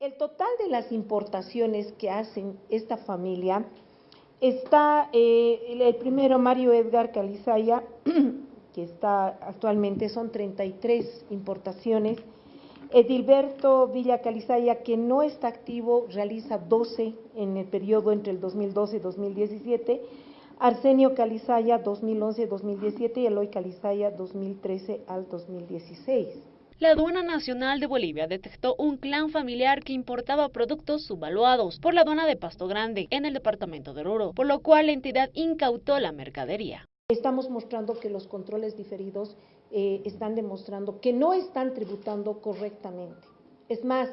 El total de las importaciones que hacen esta familia está eh, el primero Mario Edgar Calizaya, que está actualmente, son 33 importaciones. Edilberto Villa Calizaya, que no está activo, realiza 12 en el periodo entre el 2012 y 2017. Arsenio Calizaya, 2011-2017 y Eloy Calizaya, 2013 al 2016 la Aduana Nacional de Bolivia detectó un clan familiar que importaba productos subvaluados por la aduana de Pasto Grande en el departamento de Oruro, por lo cual la entidad incautó la mercadería. Estamos mostrando que los controles diferidos eh, están demostrando que no están tributando correctamente. Es más,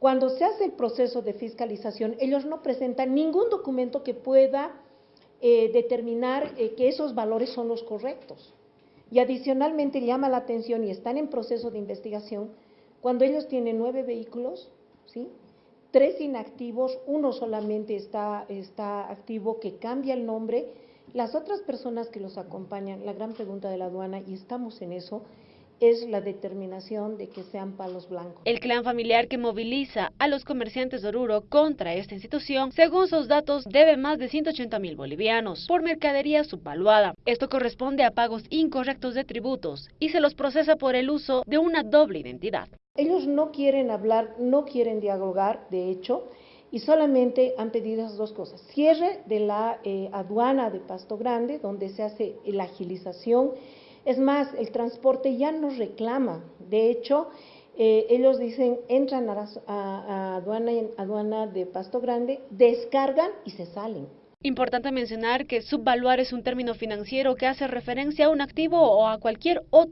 cuando se hace el proceso de fiscalización, ellos no presentan ningún documento que pueda eh, determinar eh, que esos valores son los correctos. Y adicionalmente llama la atención y están en proceso de investigación cuando ellos tienen nueve vehículos, ¿sí? tres inactivos, uno solamente está, está activo que cambia el nombre. Las otras personas que los acompañan, la gran pregunta de la aduana, y estamos en eso, es la determinación de que sean palos blancos. El clan familiar que moviliza a los comerciantes de Oruro contra esta institución, según sus datos, debe más de 180 mil bolivianos por mercadería subvaluada. Esto corresponde a pagos incorrectos de tributos y se los procesa por el uso de una doble identidad. Ellos no quieren hablar, no quieren dialogar, de hecho, y solamente han pedido esas dos cosas. Cierre de la eh, aduana de Pasto Grande, donde se hace la agilización es más, el transporte ya no reclama. De hecho, eh, ellos dicen, entran a, aduana, aduana de Pasto Grande, descargan y se salen. Importante mencionar que subvaluar es un término financiero que hace referencia a un activo o a cualquier otro